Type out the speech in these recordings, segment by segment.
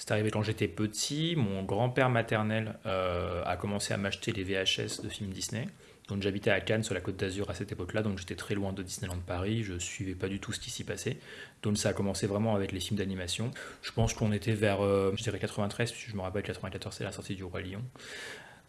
C'est arrivé quand j'étais petit. Mon grand-père maternel euh, a commencé à m'acheter les VHS de films Disney. Donc j'habitais à Cannes sur la côte d'Azur à cette époque-là, donc j'étais très loin de Disneyland Paris, je suivais pas du tout ce qui s'y passait. Donc ça a commencé vraiment avec les films d'animation. Je pense qu'on était vers, euh, je dirais 93, puisque je me rappelle 94 c'est la sortie du Roi Lion.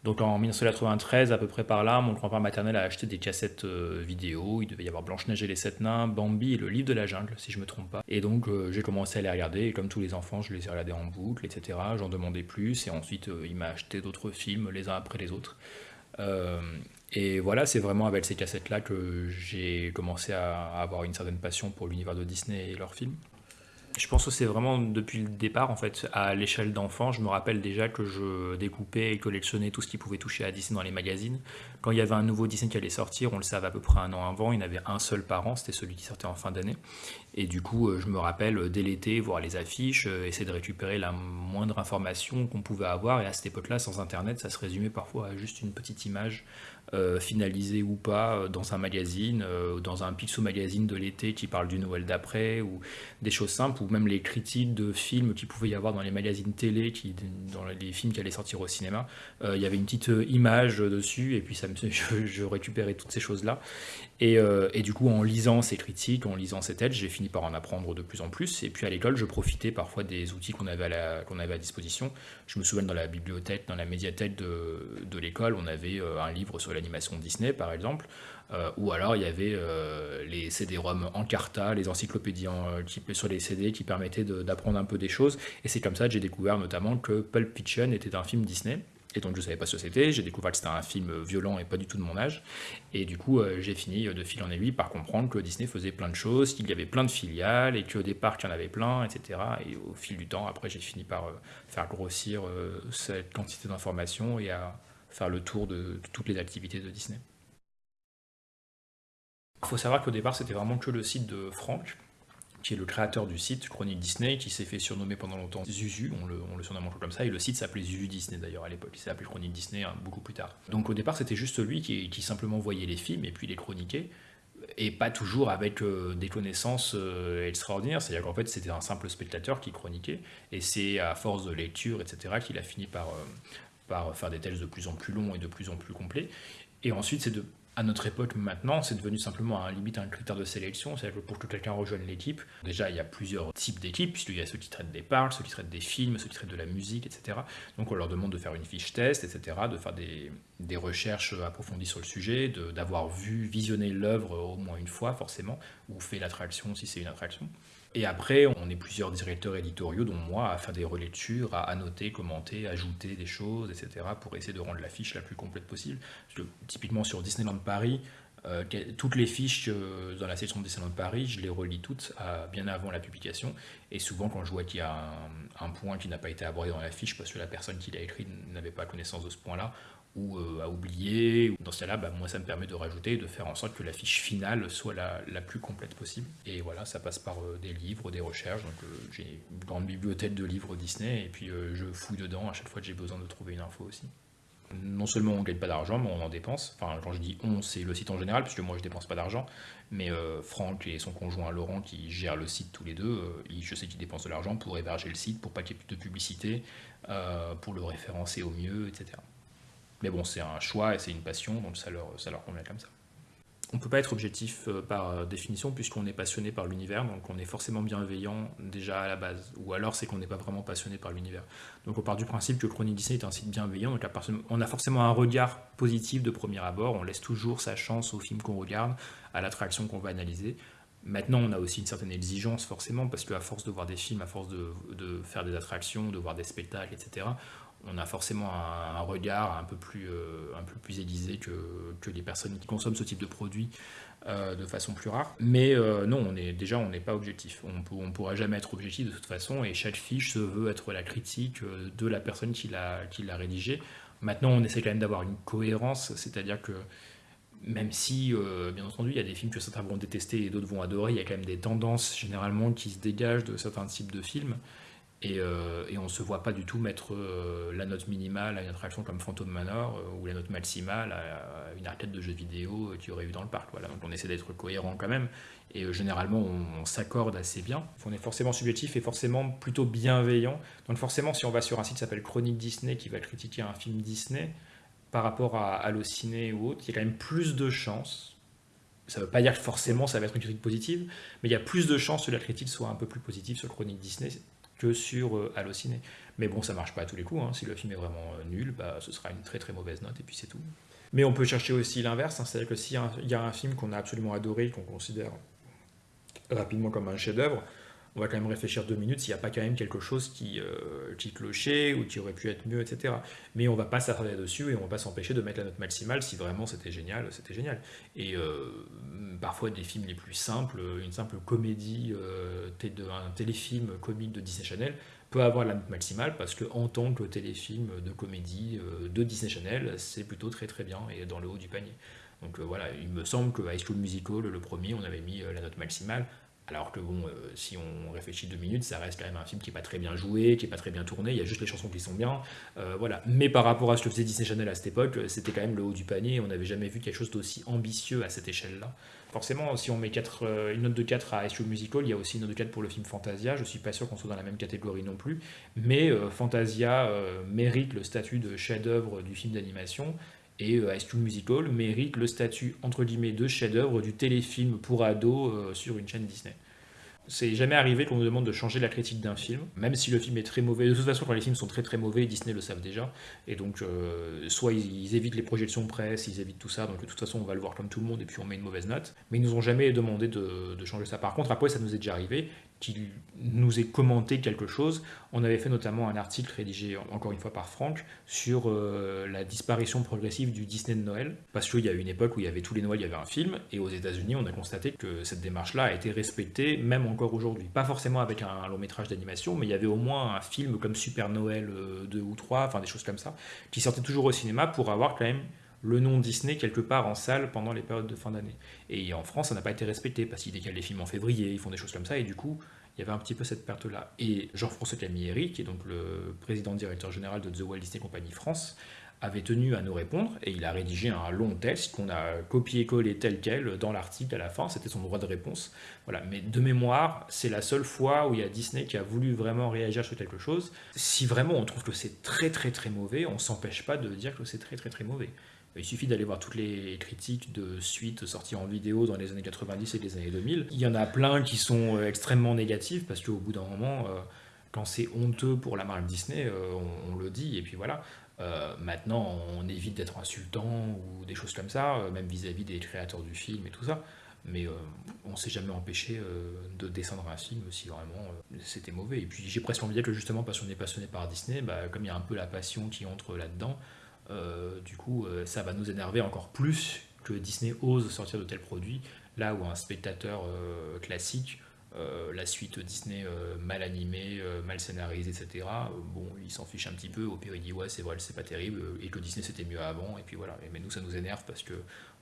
Donc en 1993, à peu près par là, mon grand-père maternel a acheté des cassettes euh, vidéo. Il devait y avoir Blanche-Neige et les Sept Nains, Bambi et le Livre de la Jungle, si je me trompe pas. Et donc euh, j'ai commencé à les regarder, et comme tous les enfants, je les ai regardés en boucle, etc. J'en demandais plus, et ensuite euh, il m'a acheté d'autres films les uns après les autres. et voilà, c'est vraiment avec ces cassettes-là que j'ai commencé à avoir une certaine passion pour l'univers de Disney et leurs films. Je pense que c'est vraiment depuis le départ, en fait, à l'échelle d'enfant. Je me rappelle déjà que je découpais et collectionnais tout ce qui pouvait toucher à Disney dans les magazines. Quand il y avait un nouveau Disney qui allait sortir, on le savait à peu près un an avant, il y avait un seul par an, c'était celui qui sortait en fin d'année. Et du coup, euh, je me rappelle euh, dès l'été, voir les affiches, euh, essayer de récupérer la moindre information qu'on pouvait avoir. Et à cette époque-là, sans Internet, ça se résumait parfois à juste une petite image finalisée ou pas dans un magazine, dans un Pixo magazine de l'été qui parle du Noël d'après, ou des choses simples, ou même les critiques de films qu'il pouvait y avoir dans les magazines télé, dans les films qui allaient sortir au cinéma. Il y avait une petite image dessus, et puis je récupérais toutes ces choses-là. Et, et, du coup, en lisant ces critiques, en lisant ces têtes, j'ai fini par en apprendre de plus en plus. Et puis à l'école, je profitais parfois des outils qu'on avait, à disposition. Je me souviens dans la bibliothèque, dans la médiathèque de, l'école, on avait euh, un livre sur l'animation Disney, par exemple. Euh, ou alors il y avait euh, les CD-ROM en carta, les encyclopédies en, sur les CD qui permettaient d'apprendre un peu des choses. Et c'est comme ça que j'ai découvert notamment que Pulp Fiction était un film Disney. Et donc je ne savais pas ce que c'était, j'ai découvert que c'était un film violent et pas du tout de mon âge. Et du coup, euh, j'ai fini euh, de fil en aiguille par comprendre que Disney faisait plein de choses, qu'il y avait plein de filiales, et qu'au départ, il y en avait plein, etc. Et au fil du temps, après, j'ai fini par euh, faire grossir cette quantité d'informations et à faire le tour de, toutes les activités de Disney. Il faut savoir qu'au départ, c'était vraiment que le site de Franck, qui est le créateur du site Chronique Disney, qui s'est fait surnommer pendant longtemps Zuzu, on le, on le surnomme comme ça, et le site s'appelait Zuzu Disney d'ailleurs à l'époque, il s'est appelé Chronique Disney hein, beaucoup plus tard. Donc au départ c'était juste lui qui, simplement voyait les films et puis les chroniquait, et pas toujours avec euh, des connaissances euh, extraordinaires, c'est-à-dire qu'en fait c'était un simple spectateur qui chroniquait, et c'est à force de lecture, etc., qu'il a fini par, euh, par faire des textes de plus en plus longs et de plus en plus complets, et ensuite c'est de à notre époque maintenant, c'est devenu simplement un limite un critère de sélection, c'est-à-dire que pour que quelqu'un rejoigne l'équipe, déjà il y a plusieurs types d'équipes, puisqu'il y a ceux qui traitent des parles, ceux qui traitent des films, ceux qui traitent de la musique, etc. Donc on leur demande de faire une fiche test, etc., de faire des, des recherches approfondies sur le sujet, d'avoir vu, visionné l'œuvre au moins une fois forcément, ou fait l'attraction si c'est une attraction. Et après, on est plusieurs directeurs éditoriaux, dont moi, à faire des relectures, à annoter, commenter, ajouter des choses, etc., pour essayer de rendre la fiche la plus complète possible. Typiquement sur Disneyland Paris, euh, toutes les fiches euh, dans la section de Disneyland Paris, je les relis toutes bien avant la publication. Et souvent, quand je vois qu'il y a un point qui n'a pas été abordé dans la fiche parce que la personne qui l'a écrit n'avait pas connaissance de ce point-là, ou euh, à oublier. Dans ce cas-là, bah, moi, ça me permet de rajouter, de faire en sorte que la fiche finale soit la, plus complète possible. Et voilà, ça passe par euh, des livres, des recherches. Donc, euh, j'ai une grande bibliothèque de livres Disney, et puis je fouille dedans à chaque fois que j'ai besoin de trouver une info aussi. Non seulement on ne gagne pas d'argent, mais on en dépense. Enfin, quand je dis on, c'est le site en général, puisque moi je dépense pas d'argent. Mais Franck et son conjoint Laurent, qui gèrent le site tous les deux, je sais qu'ils dépensent de l'argent pour héberger le site, pour pas qu'il y ait plus de publicité, pour le référencer au mieux, etc. Mais bon, c'est un choix et c'est une passion, donc ça leur, ça leur convient comme ça. On ne peut pas être objectif euh, par euh, définition puisqu'on est passionné par l'univers, donc on est forcément bienveillant déjà à la base. Ou alors c'est qu'on n'est pas vraiment passionné par l'univers. Donc on part du principe que Chronique Disney est un site bienveillant, donc on a forcément un regard positif de premier abord, on laisse toujours sa chance au film qu'on regarde, à l'attraction qu'on va analyser. Maintenant, on a aussi une certaine exigence forcément, parce qu'à force de voir des films, à force de, de, faire des attractions, de voir des spectacles, etc., on a forcément un, regard un peu plus, euh, aiguisé que, que, les personnes qui consomment ce type de produit euh, de façon plus rare. Mais euh, non, on est, déjà, on n'est pas objectif. On ne pourra jamais être objectif de toute façon, et chaque fiche se veut être la critique de la personne qui l'a rédigée. Maintenant, on essaie quand même d'avoir une cohérence, c'est-à-dire que même si, bien entendu, il y a des films que certains vont détester et d'autres vont adorer, il y a quand même des tendances généralement qui se dégagent de certains types de films. Et, euh, et on ne se voit pas du tout mettre euh, la note minimale à une attraction comme Phantom Manor euh, ou la note maximale à une arcade de jeux vidéo qu'il y aurait eu dans le parc. Voilà. Donc on essaie d'être cohérent quand même. Et généralement, on, s'accorde assez bien. On est forcément subjectif et forcément plutôt bienveillant. Donc forcément, si on va sur un site qui s'appelle Chronique Disney, qui va critiquer un film Disney, par rapport à Allociné ou autre, il y a quand même plus de chances. Ça ne veut pas dire que forcément ça va être une critique positive, mais il y a plus de chances que la critique soit un peu plus positive sur Chronique Disney que sur euh, Allociné. Mais bon, ça marche pas à tous les coups. Hein. Si le film est vraiment euh, nul, bah, ce sera une très très mauvaise note et puis c'est tout. Mais on peut chercher aussi l'inverse, hein. c'est-à-dire que s'il y, a un film qu'on a absolument adoré, qu'on considère rapidement comme un chef-d'œuvre, on va quand même réfléchir deux minutes s'il n'y a pas quand même quelque chose qui, euh, qui clochait ou qui aurait pu être mieux, etc. Mais on va pas s'attarder dessus et on va pas s'empêcher de mettre la note maximale si vraiment c'était génial, c'était génial. Et euh, parfois des films les plus simples, une simple comédie, euh, un téléfilm comique de Disney Channel peut avoir la note maximale parce que en tant que téléfilm de comédie de Disney Channel, c'est plutôt très très bien et dans le haut du panier. Donc voilà, il me semble que High School Musical, le premier, on avait mis la note maximale. Alors que bon, euh, si on réfléchit deux minutes, ça reste quand même un film qui n'est pas très bien joué, qui n'est pas très bien tourné, il y a juste les chansons qui sont bien. Euh, voilà. Mais par rapport à ce que faisait Disney Channel à cette époque, euh, c'était quand même le haut du panier, on n'avait jamais vu quelque chose d'aussi ambitieux à cette échelle-là. Forcément, si on met une note de 4 à SU Musical, il y a aussi une note de 4 pour le film Fantasia, je suis pas sûr qu'on soit dans la même catégorie non plus, mais Fantasia mérite le statut de chef-d'œuvre du film d'animation, et High School Musical mérite le statut entre guillemets de chef-d'œuvre du téléfilm pour ados sur une chaîne Disney. C'est jamais arrivé qu'on nous demande de changer la critique d'un film, même si le film est très mauvais. De toute façon, quand les films sont très très mauvais, Disney le savent déjà. Et donc, euh, soit ils, évitent les projections presse, ils évitent tout ça, donc de toute façon, on va le voir comme tout le monde et puis on met une mauvaise note. Mais ils nous ont jamais demandé de, de changer ça. Par contre, après, ça nous est déjà arrivé qu'il nous ait commenté quelque chose. On avait fait notamment un article rédigé encore une fois par Franck sur euh, la disparition progressive du Disney de Noël, parce qu'il y a eu une époque où il y avait tous les Noëls, il y avait un film, et aux États-Unis, on a constaté que cette démarche-là a été respectée même encore aujourd'hui. Pas forcément avec un, long métrage d'animation, mais il y avait au moins un film comme Super Noël 2 euh, ou 3, enfin des choses comme ça, qui sortaient toujours au cinéma pour avoir quand même le nom Disney quelque part en salle pendant les périodes de fin d'année. Et en France, ça n'a pas été respecté parce qu'ils décalent les films en février, ils font des choses comme ça, et du coup, il y avait un petit peu cette perte-là. Et Jean-François Camilleri, qui est donc le président directeur général de The Walt Disney Company France, avait tenu à nous répondre et il a rédigé un long texte qu'on a copié-collé tel quel dans l'article à la fin, c'était son droit de réponse. Voilà, mais de mémoire, c'est la seule fois où il y a Disney qui a voulu vraiment réagir sur quelque chose. Si vraiment on trouve que c'est très très très mauvais, on s'empêche pas de dire que c'est très très très mauvais. Il suffit d'aller voir toutes les critiques de suites sorties en vidéo dans les années 90 et les années 2000. Il y en a plein qui sont euh, extrêmement négatives parce qu'au bout d'un moment, euh, quand c'est honteux pour la marque Disney, euh, on, le dit et puis voilà. maintenant, on évite d'être insultant ou des choses comme ça, même vis-à-vis des créateurs du film et tout ça. Mais on s'est jamais empêché de descendre un film si vraiment c'était mauvais. Et puis j'ai presque envie de dire que justement parce qu'on est passionné par Disney, bah, comme il y a un peu la passion qui entre là-dedans, euh, du coup, euh, ça va nous énerver encore plus que Disney ose sortir de tels produits, là où un spectateur euh, classique, la suite Disney mal animée, mal scénarisée, etc., bon, il s'en fiche un petit peu, au pire il dit ouais c'est vrai, c'est pas terrible, et que Disney c'était mieux avant, et puis voilà. Mais nous ça nous énerve parce que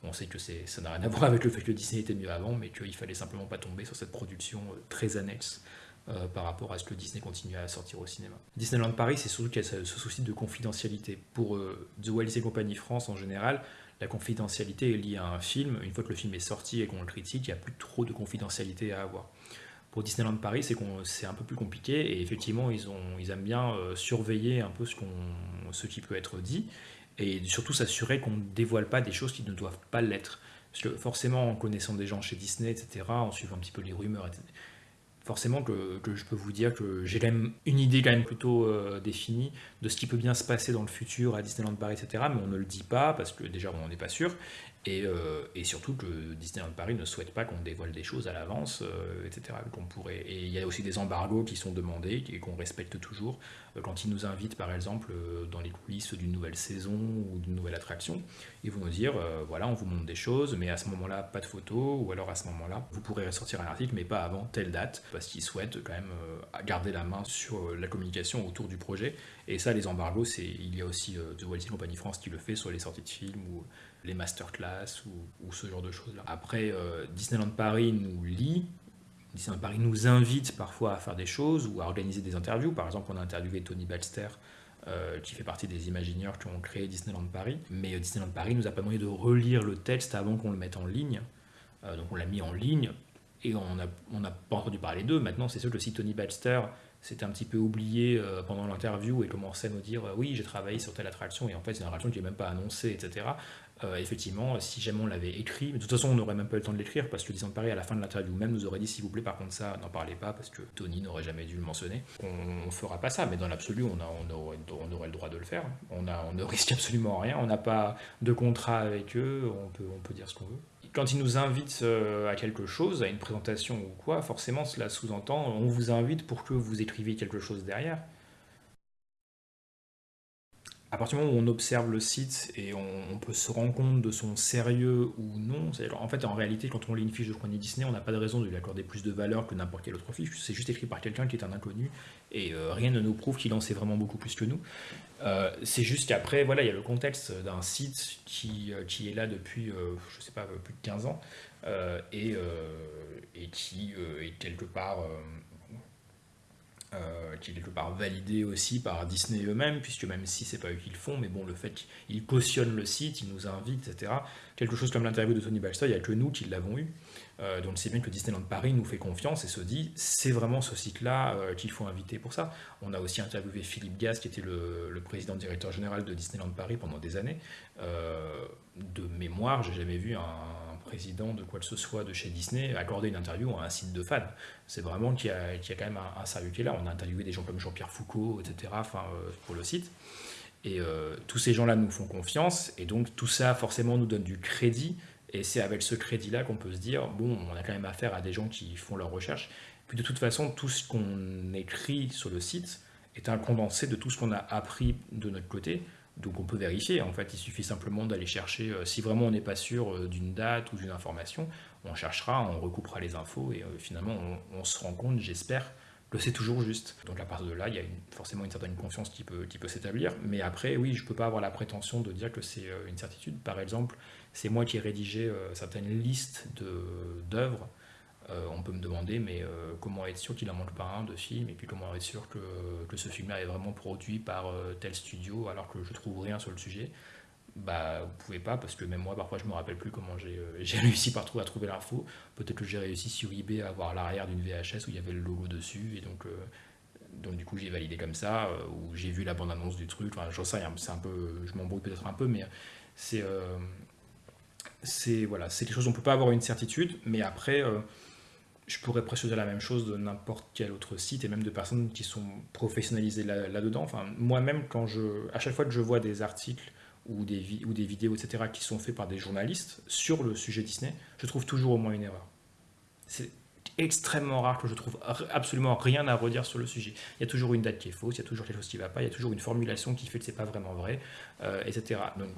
on sait que ça n'a rien à voir avec le fait que Disney était mieux avant, mais qu'il fallait simplement pas tomber sur cette production très annexe euh, par rapport à ce que Disney continue à sortir au cinéma. Disneyland Paris, c'est surtout qu'il y a ce, souci de confidentialité. Pour euh, The Walt Disney Company France en général, la confidentialité est liée à un film. Une fois que le film est sorti et qu'on le critique, il n'y a plus trop de confidentialité à avoir. Pour Disneyland Paris, c'est un peu plus compliqué et effectivement, ils, ont, ils aiment bien euh, surveiller un peu ce, ce qui peut être dit et surtout s'assurer qu'on ne dévoile pas des choses qui ne doivent pas l'être. Parce que forcément, en connaissant des gens chez Disney, etc., en suivant un petit peu les rumeurs, etc., forcément que, je peux vous dire que j'ai quand même une idée quand même plutôt euh, définie de ce qui peut bien se passer dans le futur à Disneyland Paris, etc. Mais on ne le dit pas parce que déjà on n'en est pas sûr. Euh, et, surtout que Disneyland Paris ne souhaite pas qu'on dévoile des choses à l'avance, euh, etc. Qu'on pourrait. Et il y a aussi des embargos qui sont demandés et qu'on respecte toujours. Euh, quand ils nous invitent, par exemple, dans les coulisses d'une nouvelle saison ou d'une nouvelle attraction, ils vont nous dire voilà, on vous montre des choses, mais à ce moment-là, pas de photos, ou alors à ce moment-là, vous pourrez ressortir un article, mais pas avant telle date, parce qu'ils souhaitent quand même garder la main sur la communication autour du projet. Et ça, les embargos, il y a aussi The Walt Company France qui le fait sur les sorties de films ou les masterclass ou, ce genre de choses-là. Après, euh, Disneyland Paris nous lit, Disneyland Paris nous invite parfois à faire des choses ou à organiser des interviews. Par exemple, on a interviewé Tony Balster, euh, qui fait partie des Imagineers qui ont créé Disneyland Paris. Mais euh, Disneyland Paris nous a pas demandé de relire le texte avant qu'on le mette en ligne. Euh, donc on l'a mis en ligne et on n'a on pas entendu parler d'eux. Maintenant, c'est sûr que si Tony Balster s'était un petit peu oublié pendant l'interview et commençait à nous dire oui, j'ai travaillé sur telle attraction et en fait, c'est une attraction qui n'est même pas annoncée, etc. Euh, effectivement, si jamais on l'avait écrit, de toute façon, on n'aurait même pas eu le temps de l'écrire parce que Disneyland Paris, à la fin de l'interview même, nous aurait dit s'il vous plaît, par contre, ça, n'en parlez pas parce que Tony n'aurait jamais dû le mentionner. On ne fera pas ça, mais dans l'absolu, on, aurait, le droit de le faire. On, on ne risque absolument rien. On n'a pas de contrat avec eux, on peut, on peut dire ce qu'on veut. Quand ils nous invitent euh, à quelque chose, à une présentation ou quoi, forcément, cela sous-entend on vous invite pour que vous écriviez quelque chose derrière à partir du moment où on observe le site et on, peut se rendre compte de son sérieux ou non, en fait, en réalité, quand on lit une fiche de chronique Disney, on n'a pas de raison de lui accorder plus de valeur que n'importe quelle autre fiche. C'est juste écrit par quelqu'un qui est un inconnu et euh, rien ne nous prouve qu'il en sait vraiment beaucoup plus que nous. Euh, c'est juste qu'après, voilà, il y a le contexte d'un site qui, euh, qui est là depuis, je sais pas, plus de 15 ans et, et, qui est quelque part euh, qui est quelque part validé aussi par Disney eux-mêmes, puisque même si c'est pas eux qui le font, mais bon, le fait qu'ils cautionnent le site, ils nous invitent, etc. Quelque chose comme l'interview de Tony Baxter, il n'y a que nous qui l'avons eu. Euh, donc c'est bien que Disneyland Paris nous fait confiance et se dit, c'est vraiment ce site-là euh, qu'il faut inviter pour ça. On a aussi interviewé Philippe Gas, qui était le, le président directeur général de Disneyland Paris pendant des années. De mémoire, j'ai jamais vu un président de quoi que ce soit de chez Disney accorder une interview à un site de fans. C'est vraiment qu'il y, a, quand même un, sérieux qui est là. On a interviewé des gens comme Jean-Pierre Foucault, etc. Enfin, euh, pour le site. Et euh, tous ces gens-là nous font confiance, et donc tout ça forcément nous donne du crédit, et c'est avec ce crédit-là qu'on peut se dire, bon, on a quand même affaire à des gens qui font leurs recherches. Puis de toute façon, tout ce qu'on écrit sur le site est un condensé de tout ce qu'on a appris de notre côté. Donc on peut vérifier, en fait, il suffit simplement d'aller chercher, euh, si vraiment on n'est pas sûr euh, d'une date ou d'une information, on cherchera, on recoupera les infos et euh, finalement on, se rend compte, j'espère, que c'est toujours juste. Donc à partir de là, il y a forcément une certaine confiance qui peut, qui peut s'établir, mais après, oui, je ne peux pas avoir la prétention de dire que c'est une certitude. Par exemple, c'est moi qui ai rédigé certaines listes d'œuvres euh, on peut me demander, mais euh, comment être sûr qu'il n'en manque pas un de film, et puis comment être sûr que, ce film-là est vraiment produit par euh, tel studio, alors que je trouve rien sur le sujet? Bah, vous pouvez pas, parce que même moi, parfois, je me rappelle plus comment j'ai réussi par à trouver l'info. Peut-être que j'ai réussi sur eBay à avoir l'arrière d'une VHS où il y avait le logo dessus, et donc, donc du coup, j'ai validé comme ça, ou j'ai vu la bande-annonce du truc. Enfin, j'en sais un peu, je m'embrouille peut-être un peu, mais c'est c'est voilà, c'est quelque chose, on peut pas avoir une certitude, mais après, je pourrais presque la même chose de n'importe quel autre site et même de personnes qui sont professionnalisées là-dedans. enfin, moi-même, quand je, à chaque fois que je vois des articles ou des, ou des vidéos, etc., qui sont faits par des journalistes sur le sujet Disney, je trouve toujours au moins une erreur. C'est extrêmement rare que je trouve absolument rien à redire sur le sujet. Il y a toujours une date qui est fausse, il y a toujours quelque chose qui ne va pas, il y a toujours une formulation qui fait que c'est pas vraiment vrai, euh, etc. Donc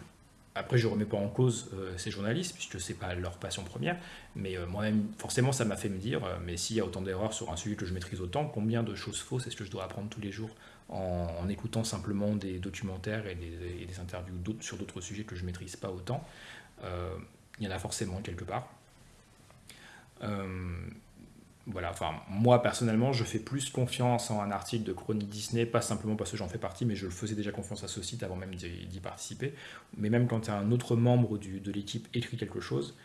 après, je ne remets pas en cause euh, ces journalistes, puisque ce n'est pas leur passion première, mais euh, moi-même, forcément, ça m'a fait me dire, euh, mais s'il y a autant d'erreurs sur un sujet que je maîtrise autant, combien de choses fausses est-ce que je dois apprendre tous les jours en, écoutant simplement des documentaires et des, des interviews sur d'autres sujets que je ne maîtrise pas autant? Il y en a forcément quelque part voilà, enfin, moi personnellement, je fais plus confiance en un article de Chronique Disney, pas simplement parce que j'en fais partie, mais je le faisais déjà confiance à ce site avant même d'y participer. Mais même quand un autre membre de l'équipe écrit quelque chose,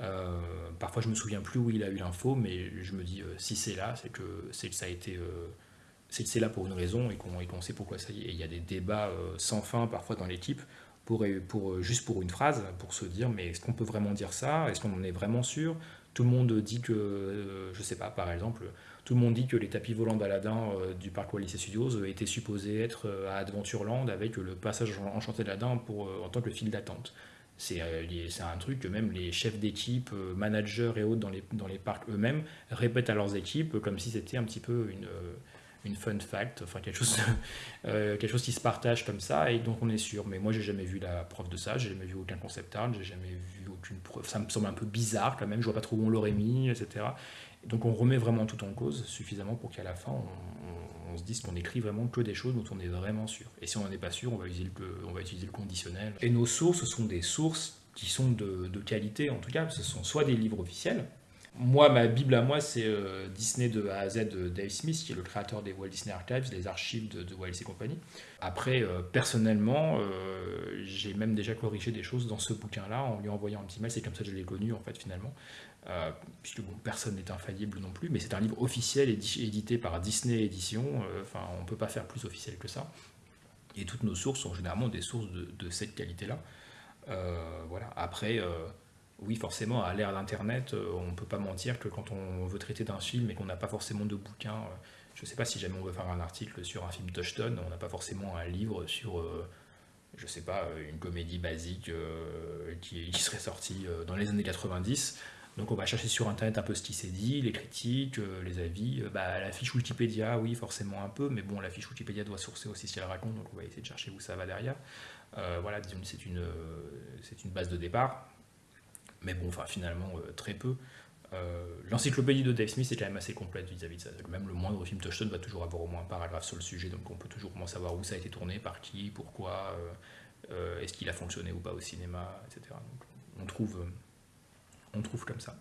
euh, parfois je me souviens plus où il a eu l'info, mais je me dis euh, si c'est là, c'est que, ça a été. Euh, c'est là pour une raison et qu'on sait pourquoi ça y est. Et il y a des débats sans fin parfois dans l'équipe pour, pour, juste pour une phrase, pour se dire mais est-ce qu'on peut vraiment dire ça? Est-ce qu'on en est vraiment sûr? Tout le monde dit que, euh, je sais pas, par exemple, tout le monde dit que les tapis volants d'Aladin euh, du parc Walice Studios euh, étaient supposés être à Adventureland avec le passage enchanté d'Aladin en tant que file d'attente. C'est un truc que même les chefs d'équipe, managers et autres dans les, dans les parcs eux-mêmes répètent à leurs équipes comme si c'était un petit peu une, une fun fact, enfin quelque chose, quelque chose qui se partage comme ça et donc on est sûr. Mais moi j'ai jamais vu la preuve de ça, j'ai jamais vu aucun concept art, j'ai jamais vu preuve. Ça me semble un peu bizarre quand même, je vois pas trop où on l'aurait mis, etc. donc on remet vraiment tout en cause suffisamment pour qu'à la fin on, se dise qu'on écrit vraiment que des choses dont on est vraiment sûr. Et si on n'en est pas sûr, on va utiliser le conditionnel. Et nos sources sont des sources qui sont de, qualité en tout cas, ce sont soit des livres officiels, Moi, ma Bible à moi, c'est Disney de A à Z de Dave Smith, qui est le créateur des Walt Disney Archives, des archives de, Walt Disney Company. Après, personnellement, j'ai même déjà corrigé des choses dans ce bouquin-là en lui envoyant un petit mail. C'est comme ça que je l'ai connu, en fait, finalement. Euh, puisque bon, personne n'est infaillible non plus, mais c'est un livre officiel édité par Disney Édition, euh, enfin on ne peut pas faire plus officiel que ça, et toutes nos sources sont généralement des sources de, cette qualité-là. Euh, voilà. Après, oui, forcément, à l'ère d'Internet, on ne peut pas mentir que quand on veut traiter d'un film et qu'on n'a pas forcément de bouquin, je ne sais pas si jamais on veut faire un article sur un film Touchstone, on n'a pas forcément un livre sur je sais pas, une comédie basique qui, serait sortie dans les années 90. Donc on va chercher sur internet un peu ce qui s'est dit, les critiques, euh, les avis. Euh, bah, la fiche Wikipédia, oui, forcément un peu, mais bon, la fiche Wikipédia doit sourcer aussi ce qu'elle raconte, donc on va essayer de chercher où ça va derrière. Euh, voilà, c'est une, une base de départ, mais bon, enfin finalement très peu. L'encyclopédie de Dave Smith est quand même assez complète vis-à-vis de ça. Même le moindre film Touchstone va toujours avoir au moins un paragraphe sur le sujet, donc on peut toujours savoir où ça a été tourné, par qui, pourquoi, est-ce qu'il a fonctionné ou pas au cinéma, etc. Donc on trouve on trouve comme ça.